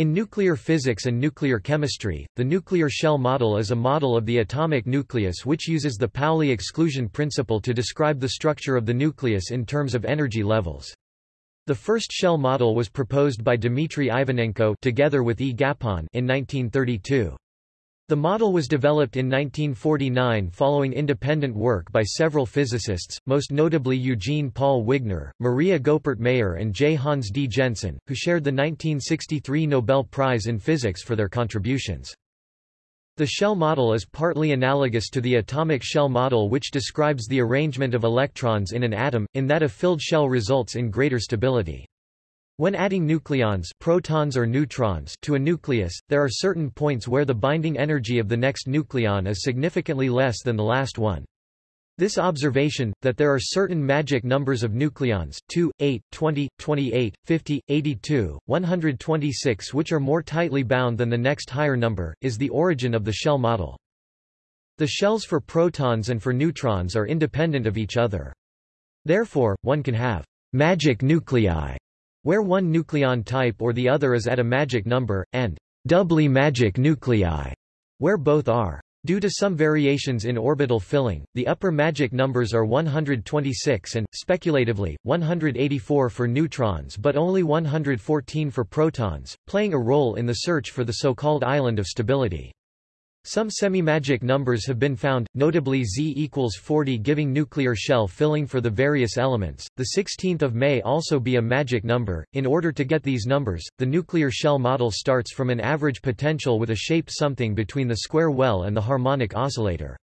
In nuclear physics and nuclear chemistry, the nuclear shell model is a model of the atomic nucleus which uses the Pauli exclusion principle to describe the structure of the nucleus in terms of energy levels. The first shell model was proposed by Dmitry Ivanenko together with E. Gapon in 1932. The model was developed in 1949 following independent work by several physicists, most notably Eugene Paul Wigner, Maria Goeppert Mayer and J. Hans D. Jensen, who shared the 1963 Nobel Prize in Physics for their contributions. The shell model is partly analogous to the atomic shell model which describes the arrangement of electrons in an atom, in that a filled shell results in greater stability. When adding nucleons protons or neutrons to a nucleus, there are certain points where the binding energy of the next nucleon is significantly less than the last one. This observation, that there are certain magic numbers of nucleons 2, 8, 20, 28, 50, 82, 126 which are more tightly bound than the next higher number, is the origin of the shell model. The shells for protons and for neutrons are independent of each other. Therefore, one can have magic nuclei where one nucleon type or the other is at a magic number, and doubly magic nuclei, where both are. Due to some variations in orbital filling, the upper magic numbers are 126 and, speculatively, 184 for neutrons but only 114 for protons, playing a role in the search for the so-called island of stability. Some semi-magic numbers have been found, notably Z equals 40 giving nuclear shell filling for the various elements. The 16th of may also be a magic number. In order to get these numbers, the nuclear shell model starts from an average potential with a shape something between the square well and the harmonic oscillator.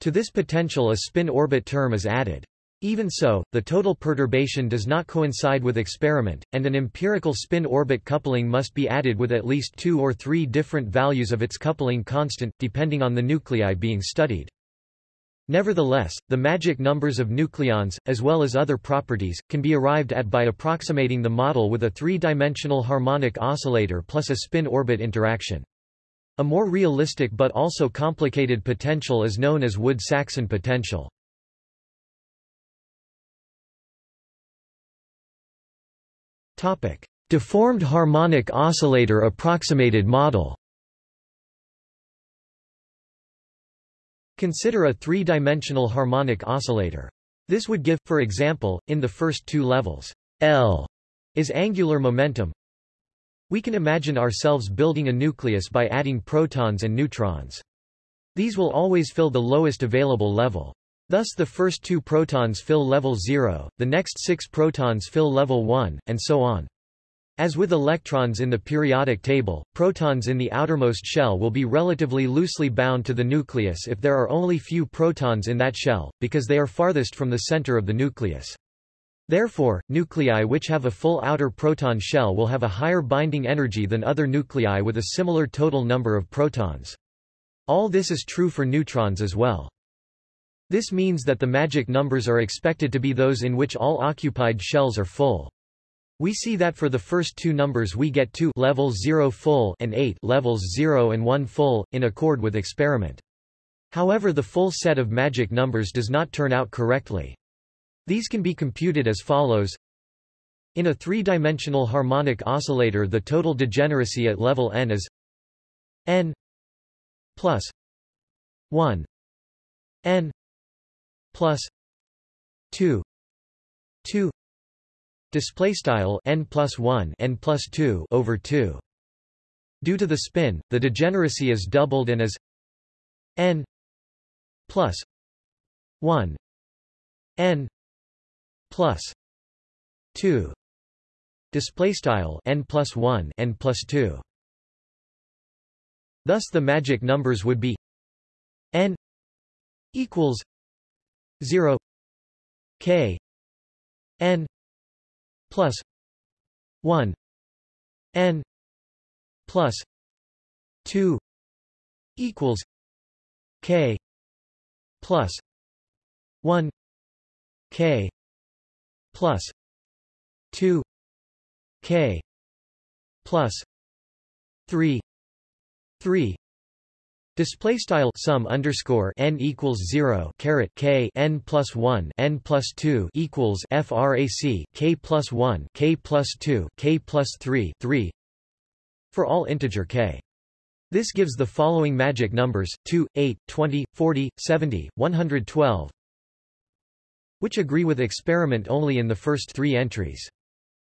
To this potential a spin-orbit term is added. Even so, the total perturbation does not coincide with experiment, and an empirical spin-orbit coupling must be added with at least two or three different values of its coupling constant, depending on the nuclei being studied. Nevertheless, the magic numbers of nucleons, as well as other properties, can be arrived at by approximating the model with a three-dimensional harmonic oscillator plus a spin-orbit interaction. A more realistic but also complicated potential is known as Woods-Saxon potential. Deformed harmonic oscillator approximated model Consider a three-dimensional harmonic oscillator. This would give, for example, in the first two levels, L is angular momentum. We can imagine ourselves building a nucleus by adding protons and neutrons. These will always fill the lowest available level. Thus the first two protons fill level 0, the next six protons fill level 1, and so on. As with electrons in the periodic table, protons in the outermost shell will be relatively loosely bound to the nucleus if there are only few protons in that shell, because they are farthest from the center of the nucleus. Therefore, nuclei which have a full outer proton shell will have a higher binding energy than other nuclei with a similar total number of protons. All this is true for neutrons as well. This means that the magic numbers are expected to be those in which all occupied shells are full. We see that for the first two numbers we get 2 levels 0 full and 8 levels 0 and 1 full, in accord with experiment. However the full set of magic numbers does not turn out correctly. These can be computed as follows. In a three-dimensional harmonic oscillator the total degeneracy at level n is n plus 1 n plus 2 2 display style n plus 1 n plus 2 over 2 due to the spin the degeneracy is doubled and is n plus 1 n plus 2 display style n plus 1 n plus 2 thus the magic numbers would be n equals 0 k n plus 1 n plus 2 equals k plus 1 k plus 2 k plus 3 3 Display style sum underscore n equals zero caret k n plus one n plus two equals frac k plus one k plus two k plus three three. for all integer k. This gives the following magic numbers, 2, 8, 20, 40, 70, 112, which agree with experiment only in the first three entries.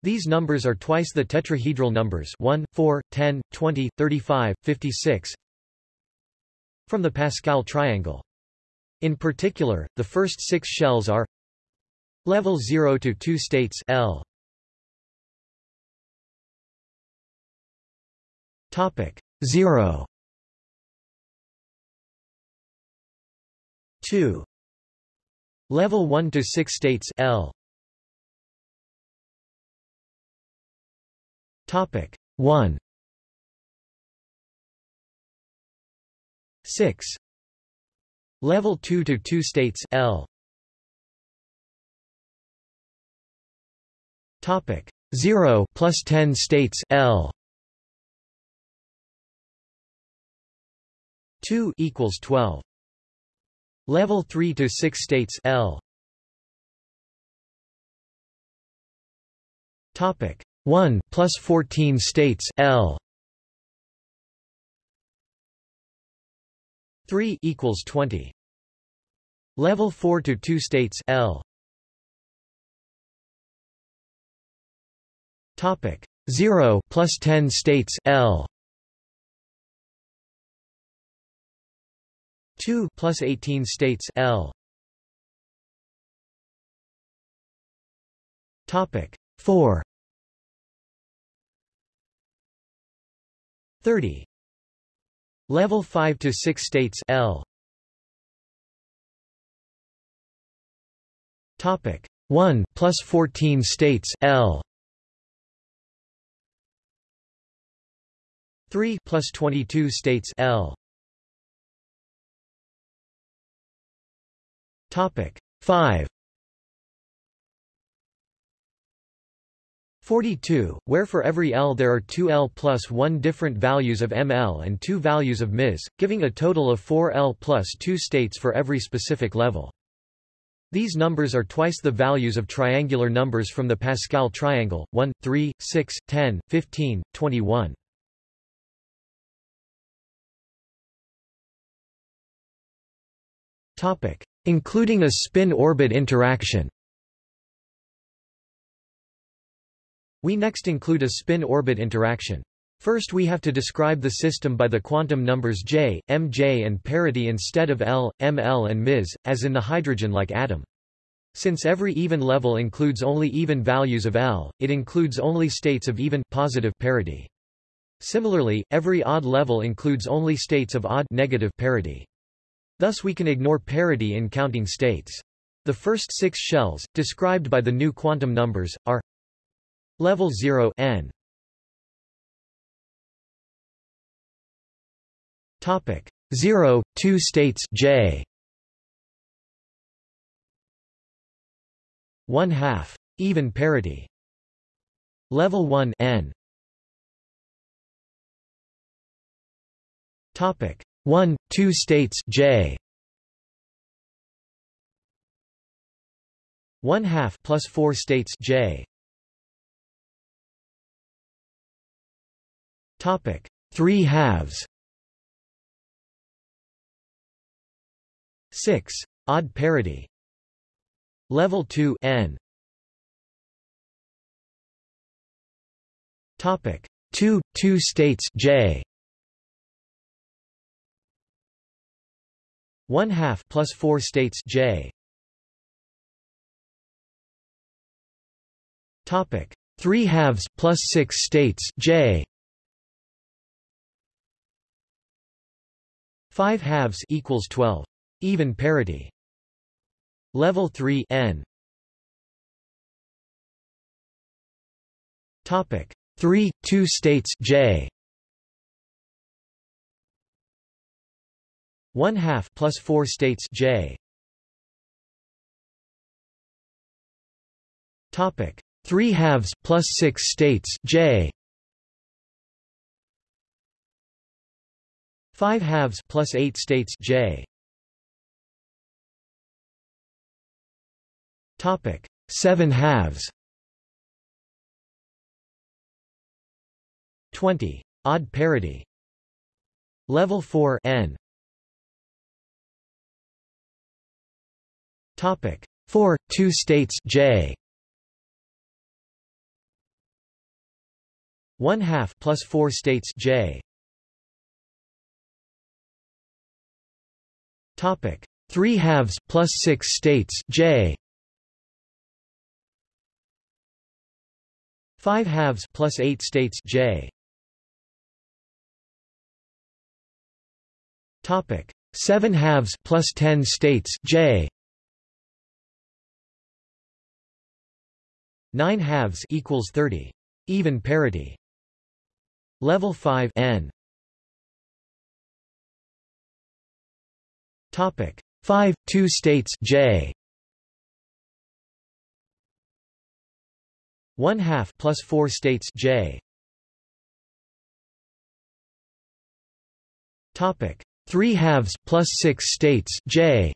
These numbers are twice the tetrahedral numbers 1, 4, 10, 20, 35, 56 from the Pascal triangle. In particular, the first six shells are level 0 to 2 states L. Topic 0 2 Level 1 to 6 states L Topic 1 6 Level 2 to 2 states L. Topic. 0 plus 10 states L. 2 equals 12 Level 3 to 6 states L. Topic. 1 plus 14 states L 3 equals 20 Level 4 to 2 states L. Topic 0 plus 10 states L. 2 plus 18 states L. Topic 4 30 Level 5 to 6 states L. Topic 1 plus 14 states L. 3 plus 22 states L. Topic 5 42, where for every L there are two L plus 1 different values of ML and two values of Ms, giving a total of 4 L plus 2 states for every specific level. These numbers are twice the values of triangular numbers from the Pascal triangle, 1, 3, 6, 10, 15, 21. Topic including a spin-orbit interaction. We next include a spin-orbit interaction. First we have to describe the system by the quantum numbers J, Mj and parity instead of L, Ml and Ms, as in the hydrogen-like atom. Since every even level includes only even values of L, it includes only states of even positive parity. Similarly, every odd level includes only states of odd negative parity. Thus we can ignore parity in counting states. The first six shells, described by the new quantum numbers, are level 0 n. Topic. 0 2 states j. 1 half even parity. Level 1 n. Topic. 1, 2 states J. 1 half plus 4 states J Topic. 3 halves. 6 odd parity. Level 2 n. Topic. 2 2 states J. 1 half plus 4 states J. Topic. 3 halves plus 6 states J. 5 halves equals 12. Even parity. Level 3 n. Topic 3 2 states J. 1 half plus 4 states J. Topic 3 halves plus 6 states J. 5 halves plus 8 states J. Topic 7 halves 20 Odd parity. Level 4 n. Topic 4 two states J 1 half plus 4 states J Topic. 3 halves plus 6 states J. 5 halves plus 8 states J. Topic. 7 halves plus 10 states J. 9 halves equals 30 even parity. Level 5 n topic. 5 2 states J. 1 half plus 4 states J. Topic. 3 halves plus 6 states J.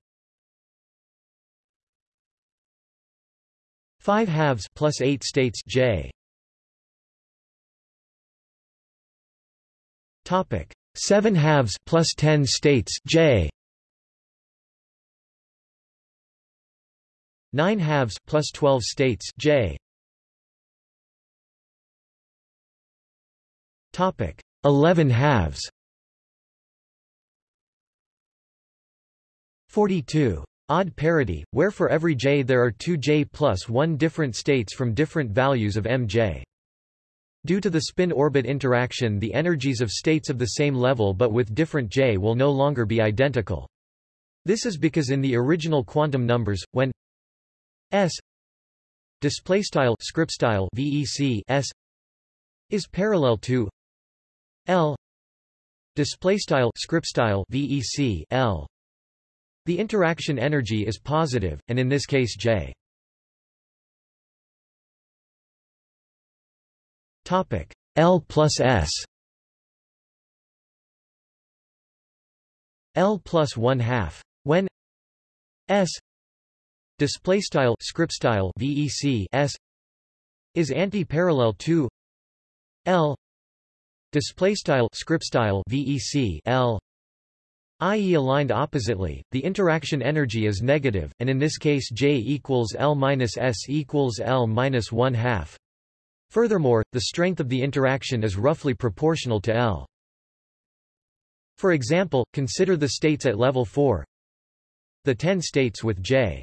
5 halves plus 8 states J. Topic. 7 halves plus 10 states J 9 halves plus 12 states J topic 11 halves 42 Odd parity, where for every j there are two j plus 1 different states from different values of mj. Due to the spin-orbit interaction the energies of states of the same level but with different j will no longer be identical. This is because in the original quantum numbers, when s displaystyle script style vec s is parallel to l displaystyle script style vec l the interaction energy is positive, and in this case J. Topic L plus S. L plus one half. When S display style script style VEC S is anti-parallel to L display style script style VEC L i.e. aligned oppositely, the interaction energy is negative, and in this case J equals L minus S equals L minus 1 half. Furthermore, the strength of the interaction is roughly proportional to L. For example, consider the states at level 4. The 10 states with J.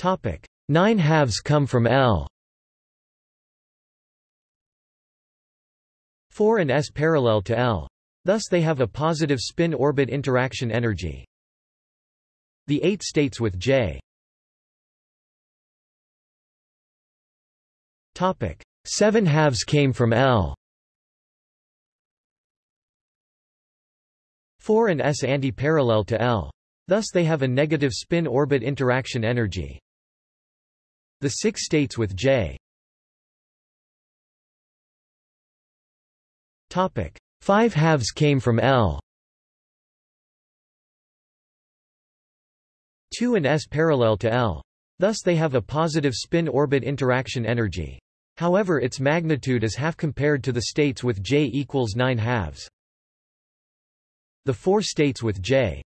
Topic: 9 halves come from L. 4 and s parallel to L. Thus they have a positive spin-orbit interaction energy. The 8 states with J. Topic: 7 halves came from L. 4 and s anti-parallel to L. Thus they have a negative spin-orbit interaction energy. The 6 states with J. Topic: Five halves came from L. 2 and s parallel to L. Thus they have a positive spin-orbit interaction energy. However its magnitude is half compared to the states with J equals 9 halves. The four states with J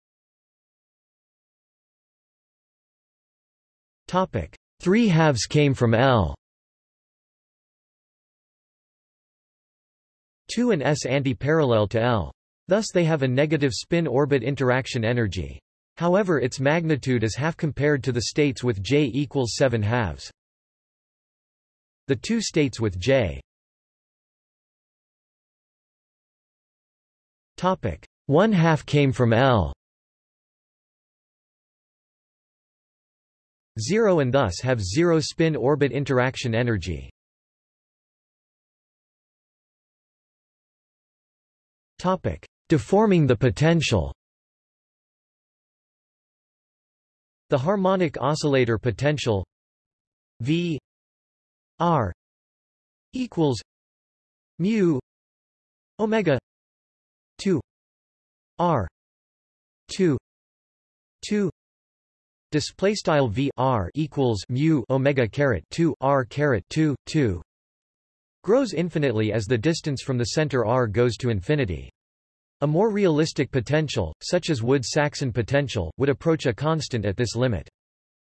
Topic: 3 halves came from L. 2 and s anti-parallel to L. Thus they have a negative spin-orbit interaction energy. However its magnitude is half compared to the states with J equals 7 halves. The two states with J Topic 1 half came from L 0 and thus have zero spin orbit interaction energy. Topic: Deforming the potential. The harmonic oscillator potential V R equals mu omega 2 R 2 2 display style V R equals mu omega caret 2 R caret 2 2 grows infinitely as the distance from the center r goes to infinity. A more realistic potential, such as Woods-Saxon potential, would approach a constant at this limit.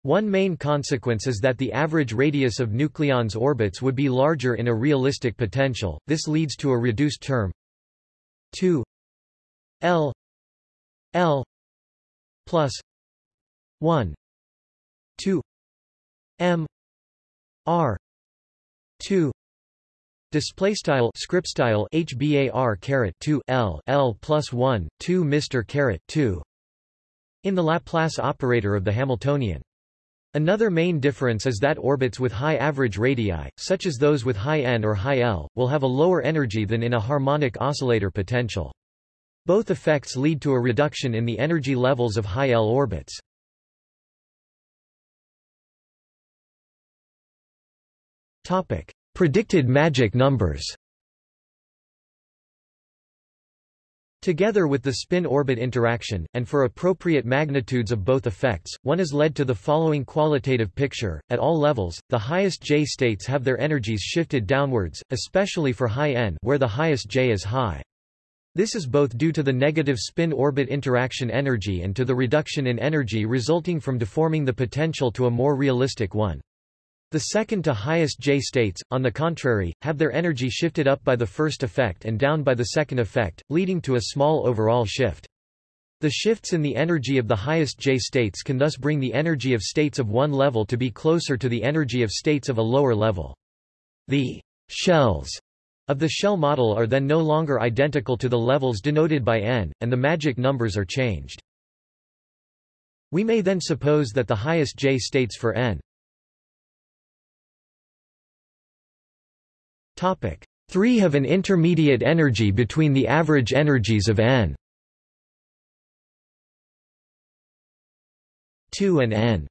One main consequence is that the average radius of nucleons' orbits would be larger in a realistic potential, this leads to a reduced term 2 L L plus 1 2 M R 2 Display style script style HBAR caret 2 L L plus 1 2 Mr caret 2 in the Laplace operator of the Hamiltonian. Another main difference is that orbits with high average radii, such as those with high n or high L, will have a lower energy than in a harmonic oscillator potential. Both effects lead to a reduction in the energy levels of high L orbits. Topic: Predicted magic numbers Together with the spin-orbit interaction, and for appropriate magnitudes of both effects, one is led to the following qualitative picture. At all levels, the highest J states have their energies shifted downwards, especially for high n where the highest J is high. This is both due to the negative spin-orbit interaction energy and to the reduction in energy resulting from deforming the potential to a more realistic one. The second to highest J states, on the contrary, have their energy shifted up by the first effect and down by the second effect, leading to a small overall shift. The shifts in the energy of the highest J states can thus bring the energy of states of one level to be closer to the energy of states of a lower level. The shells of the shell model are then no longer identical to the levels denoted by n, and the magic numbers are changed. We may then suppose that the highest J states for n 3 have an intermediate energy between the average energies of n 2 and n.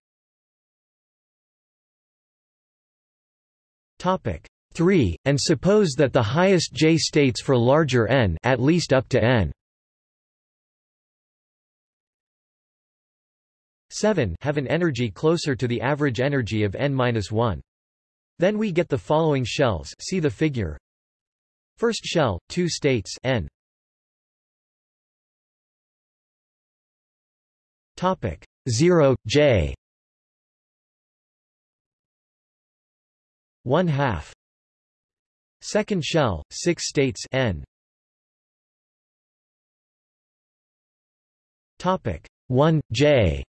Topic 3, and suppose that the highest J states for larger n at least up to n 7 have an energy closer to the average energy of n-1. Then we get the following shells see the figure. First shell, two states n. Topic 0 j 1 half Second shell, 6 states n. Topic 1 j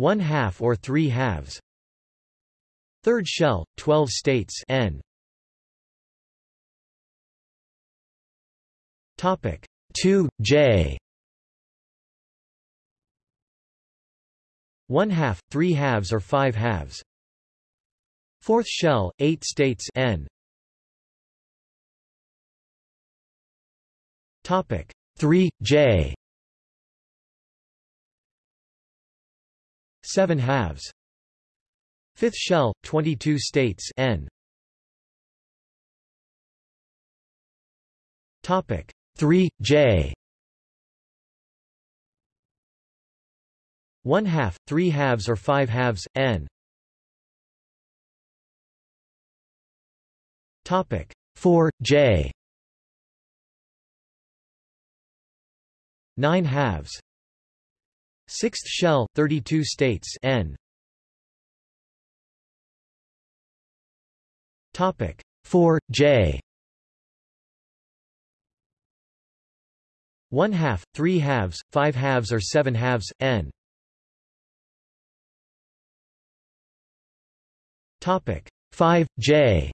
1 half or 3 halves. Third shell, 12 states n. Topic 2 j 1 half, 3 halves or 5 halves. Fourth shell, 8 states n. Topic 3 j 7 halves. Fifth shell, 22 states n. Topic 3 j 1 half, 3 halves or 5 halves n. Topic 4 j 9 halves Sixth shell, 32 states n. Topic 4 J. One half, three halves, five halves or seven halves, n. Topic 5 J.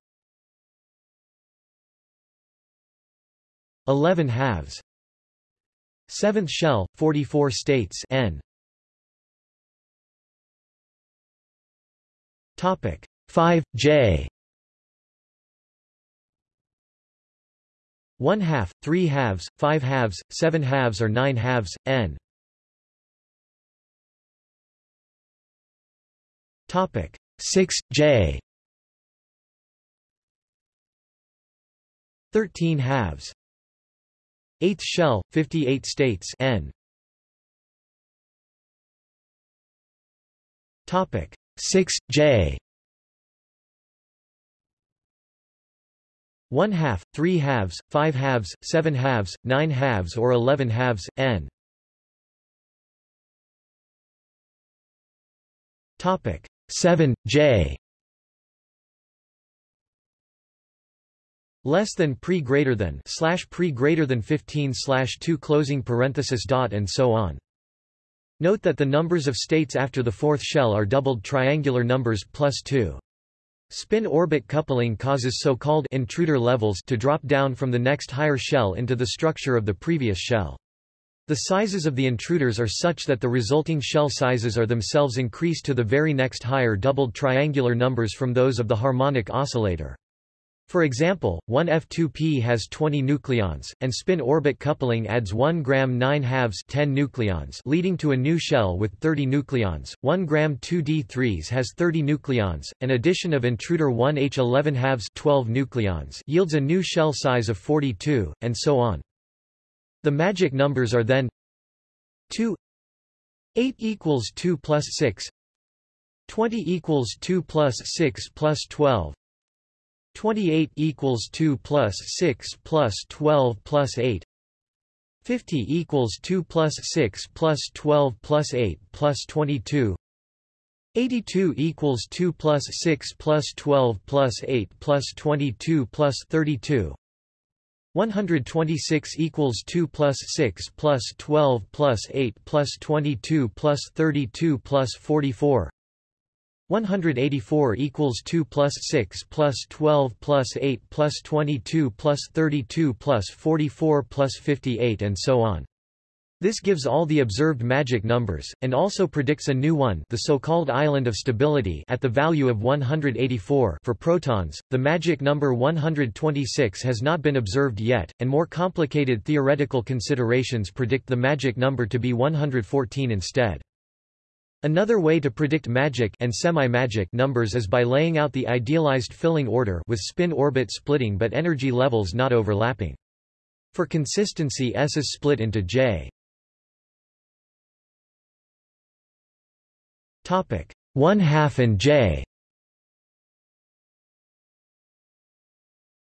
11 halves. Seventh shell, 44 states n. Topic 5 J 1 half, 3 halves, 5 halves, 7 halves or 9 halves, n. Topic 6 J 13 halves. 8th Shell, 58 states N. Topic 6 J. One half, three halves, five halves, seven halves, nine halves, or eleven halves N. Topic 7 J. less than pre greater than slash pre greater than 15 slash 2 closing parenthesis dot and so on. Note that the numbers of states after the fourth shell are doubled triangular numbers plus 2. Spin-orbit coupling causes so-called intruder levels to drop down from the next higher shell into the structure of the previous shell. The sizes of the intruders are such that the resulting shell sizes are themselves increased to the very next higher doubled triangular numbers from those of the harmonic oscillator. For example, 1F2P has 20 nucleons, and spin-orbit coupling adds 1 gram 9 halves 10 nucleons leading to a new shell with 30 nucleons. 1 gram 2D3s has 30 nucleons. An addition of intruder 1H11 halves 12 nucleons yields a new shell size of 42, and so on. The magic numbers are then 2 8 equals 2 plus 6 20 equals 2 plus 6 plus 12 28 equals 2 plus 6 plus 12 plus 8 50 equals 2 plus 6 plus 12 plus 8 plus 22 82 equals 2 plus 6 plus 12 plus 8 plus 22 plus 32 126 equals 2 plus 6 plus 12 plus 8 plus 22 plus 32 plus 44 184 equals 2 plus 6 plus 12 plus 8 plus 22 plus 32 plus 44 plus 58 and so on. This gives all the observed magic numbers, and also predicts a new one the so-called island of stability at the value of 184 for protons. The magic number 126 has not been observed yet, and more complicated theoretical considerations predict the magic number to be 114 instead. Another way to predict magic and semi-magic numbers is by laying out the idealized filling order with spin-orbit splitting but energy levels not overlapping. For consistency S is split into J. Topic 1 half and J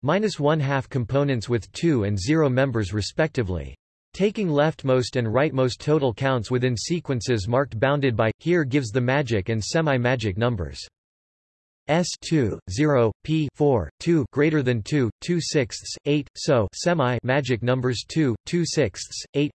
minus 1 half components with 2 and 0 members respectively. Taking leftmost and rightmost total counts within sequences marked bounded by, here gives the magic and semi-magic numbers. S2, 0, P 4, 2 greater than 2, 2 sixths, 8, so semi-magic numbers 2, 2 sixths, 8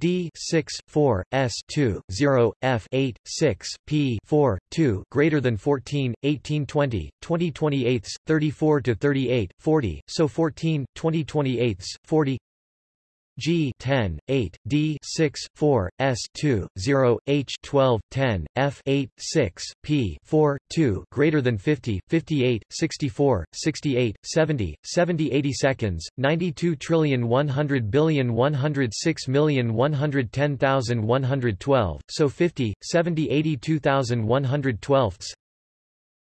D 6 4 S 2 0 F 8 6 P 4 2 greater than 14 18 20 20 28 34 to 38 40 so 14 20 28 40 G 10, 8, D 6, 4, S 2, 0, H 12, 10, F 8, 6, P 4, 2 greater than 50, 58, 64, 68, 70, 70 80 seconds, 92 trillion 100 billion 106 million 110,112, so 50, 70 82,112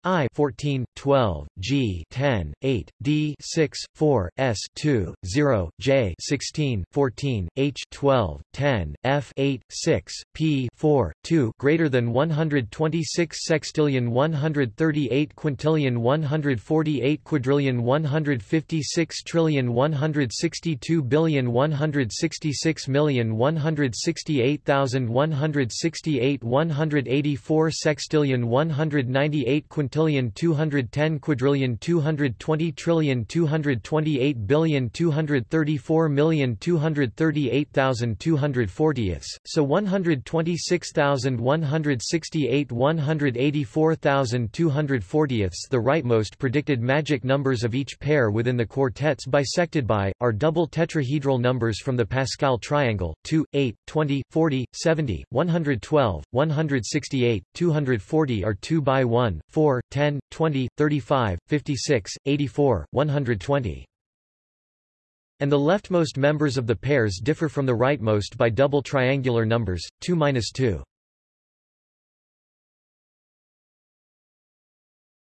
I 14, 12, G 10, 8, D 6, 4, S 2, 0, J 16, 14, H 12, 10, F 8, 6, P 4, 2 greater than 126 sextillion 138 quintillion 148 quadrillion 156 trillion 162 billion 166 million 168,168 184 sextillion 198 quintillion 200 10 quadrillion 220 trillion 228 billion 234 million 238,240 so 126,168 184,240 the rightmost predicted magic numbers of each pair within the quartets bisected by, are double tetrahedral numbers from the Pascal triangle, 2, 8, 20, 40, 70, 112, 168, 240 are 2 by 1, 4, 10, 20, 35, 56, 84, 120. And the leftmost members of the pairs differ from the rightmost by double triangular numbers, 2-2.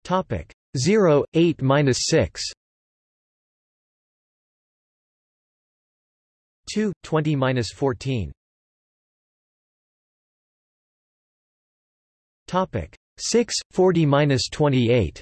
Topic 0, 8 minus 6. 2, 20 minus 14. Topic 6, 40 minus 28.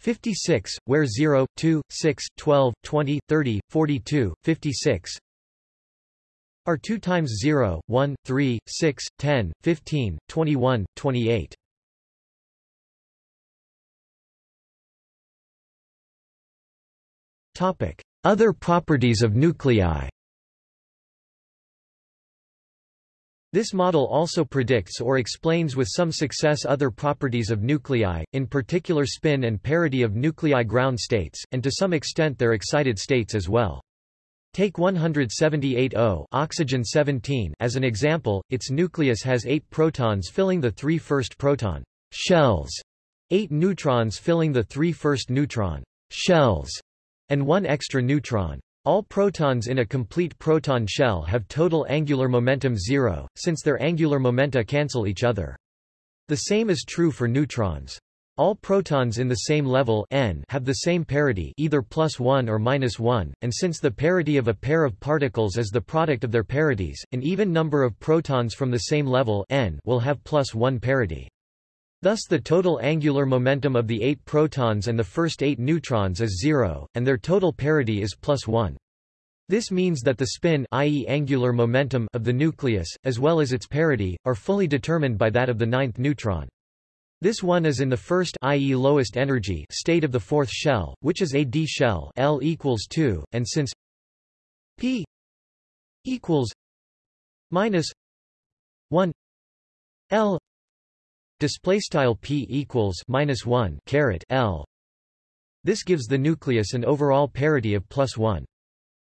56, where 0, 2, 6, 12, 20, 30, 42, 56 are 2 times 0, 1, 3, 6, 10, 15, 21, 28. Topic: Other properties of nuclei. This model also predicts or explains with some success other properties of nuclei, in particular spin and parity of nuclei ground states, and to some extent their excited states as well. Take 178O oxygen 17 as an example, its nucleus has 8 protons filling the three first proton shells, 8 neutrons filling the three first neutron shells, and one extra neutron. All protons in a complete proton shell have total angular momentum zero, since their angular momenta cancel each other. The same is true for neutrons. All protons in the same level n have the same parity either plus 1 or minus 1, and since the parity of a pair of particles is the product of their parities, an even number of protons from the same level n will have plus 1 parity. Thus the total angular momentum of the eight protons and the first eight neutrons is zero, and their total parity is plus one. This means that the spin i.e. angular momentum of the nucleus, as well as its parity, are fully determined by that of the ninth neutron. This one is in the first i.e. lowest energy state of the fourth shell, which is a d shell L equals 2, and since p equals minus 1 L display style p equals minus 1 caret l. This gives the nucleus an overall parity of plus 1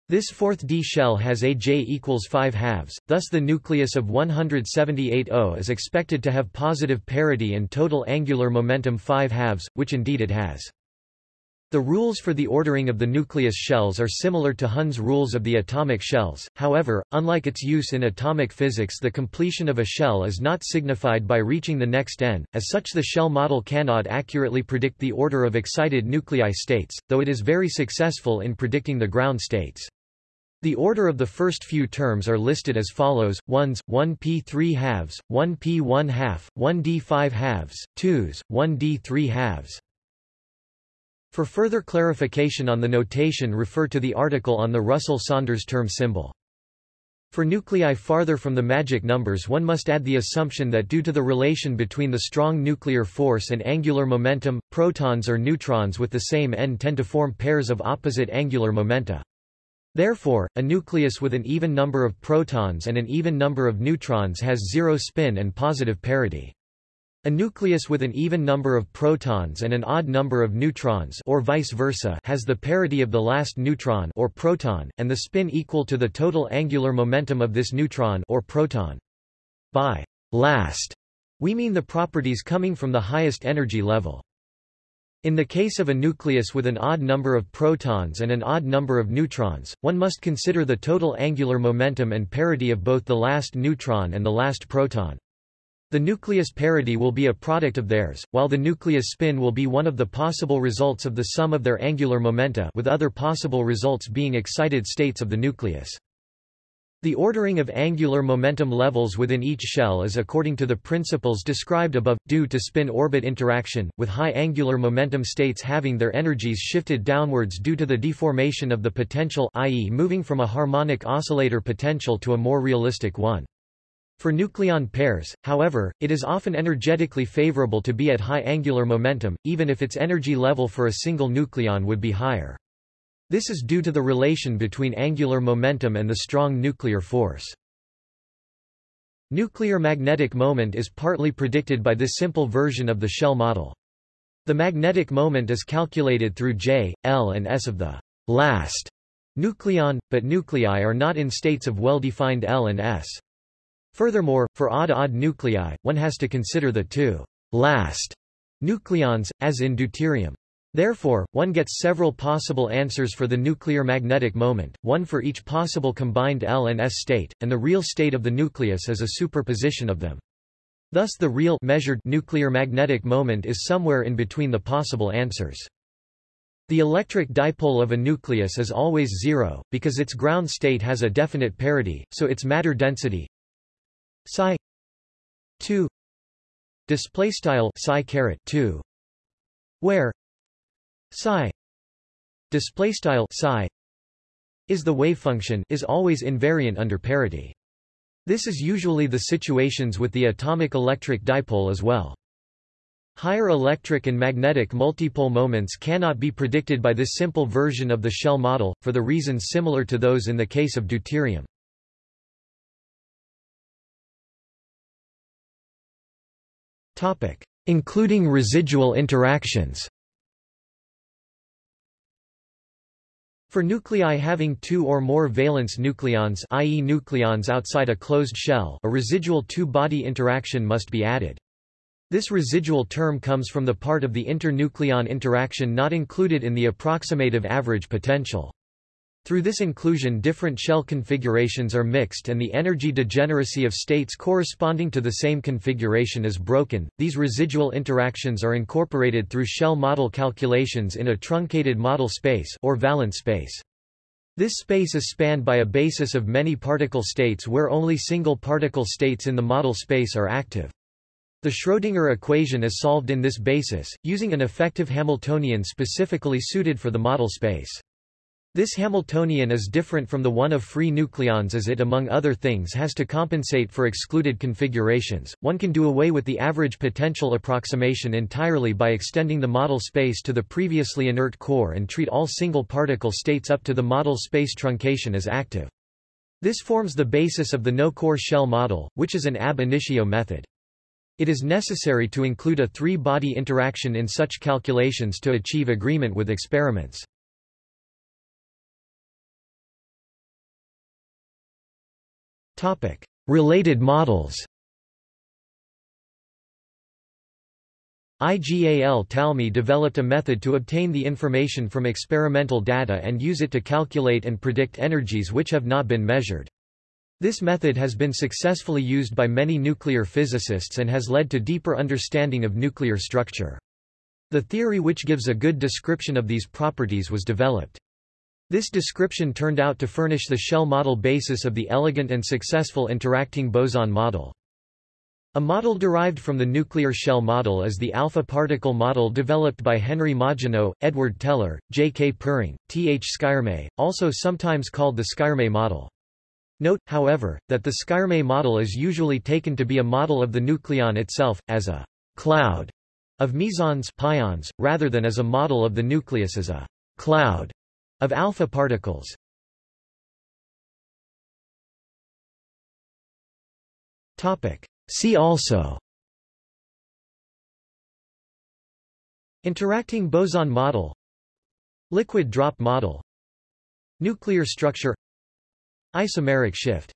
this fourth d shell has a j equals 5 halves thus the nucleus of 178o is expected to have positive parity and total angular momentum 5 halves which indeed it has the rules for the ordering of the nucleus shells are similar to Hund's rules of the atomic shells, however, unlike its use in atomic physics the completion of a shell is not signified by reaching the next n, as such the shell model cannot accurately predict the order of excited nuclei states, though it is very successful in predicting the ground states. The order of the first few terms are listed as follows, 1s, 1p 3 halves, 1p 1 half, 1d 5 halves, 2s, 1d 3 halves. For further clarification on the notation refer to the article on the Russell-Saunders term symbol. For nuclei farther from the magic numbers one must add the assumption that due to the relation between the strong nuclear force and angular momentum, protons or neutrons with the same n tend to form pairs of opposite angular momenta. Therefore, a nucleus with an even number of protons and an even number of neutrons has zero spin and positive parity. A nucleus with an even number of protons and an odd number of neutrons or vice versa has the parity of the last neutron or proton, and the spin equal to the total angular momentum of this neutron or proton. By last, we mean the properties coming from the highest energy level. In the case of a nucleus with an odd number of protons and an odd number of neutrons, one must consider the total angular momentum and parity of both the last neutron and the last proton. The nucleus parity will be a product of theirs, while the nucleus spin will be one of the possible results of the sum of their angular momenta with other possible results being excited states of the nucleus. The ordering of angular momentum levels within each shell is according to the principles described above, due to spin-orbit interaction, with high angular momentum states having their energies shifted downwards due to the deformation of the potential i.e. moving from a harmonic oscillator potential to a more realistic one. For nucleon pairs, however, it is often energetically favorable to be at high angular momentum, even if its energy level for a single nucleon would be higher. This is due to the relation between angular momentum and the strong nuclear force. Nuclear magnetic moment is partly predicted by this simple version of the shell model. The magnetic moment is calculated through J, L and S of the last nucleon, but nuclei are not in states of well-defined L and S. Furthermore, for odd-odd nuclei, one has to consider the two last nucleons, as in deuterium. Therefore, one gets several possible answers for the nuclear magnetic moment, one for each possible combined L and S state, and the real state of the nucleus is a superposition of them. Thus the real measured nuclear magnetic moment is somewhere in between the possible answers. The electric dipole of a nucleus is always zero, because its ground state has a definite parity, so its matter density psi 2 display style psi caret 2 where psi display style psi is the wave function is always invariant under parity. This is usually the situations with the atomic electric dipole as well. Higher electric and magnetic multipole moments cannot be predicted by this simple version of the shell model, for the reasons similar to those in the case of deuterium. Including residual interactions For nuclei having two or more valence nucleons i.e. nucleons outside a closed shell a residual two-body interaction must be added. This residual term comes from the part of the internucleon interaction not included in the approximative average potential. Through this inclusion different shell configurations are mixed and the energy degeneracy of states corresponding to the same configuration is broken. These residual interactions are incorporated through shell model calculations in a truncated model space or valence space. This space is spanned by a basis of many particle states where only single particle states in the model space are active. The Schrödinger equation is solved in this basis, using an effective Hamiltonian specifically suited for the model space. This Hamiltonian is different from the one of free nucleons as it among other things has to compensate for excluded configurations. One can do away with the average potential approximation entirely by extending the model space to the previously inert core and treat all single particle states up to the model space truncation as active. This forms the basis of the no-core shell model, which is an ab initio method. It is necessary to include a three-body interaction in such calculations to achieve agreement with experiments. Related models IGAL Talmi developed a method to obtain the information from experimental data and use it to calculate and predict energies which have not been measured. This method has been successfully used by many nuclear physicists and has led to deeper understanding of nuclear structure. The theory which gives a good description of these properties was developed. This description turned out to furnish the shell model basis of the elegant and successful interacting boson model. A model derived from the nuclear shell model is the alpha particle model developed by Henry Margenau, Edward Teller, J. K. Pering, T. H. Skyrme, also sometimes called the Skyrme model. Note, however, that the Skyrme model is usually taken to be a model of the nucleon itself, as a cloud of mesons pions, rather than as a model of the nucleus as a cloud of alpha particles. Topic. See also. Interacting boson model. Liquid drop model. Nuclear structure. Isomeric shift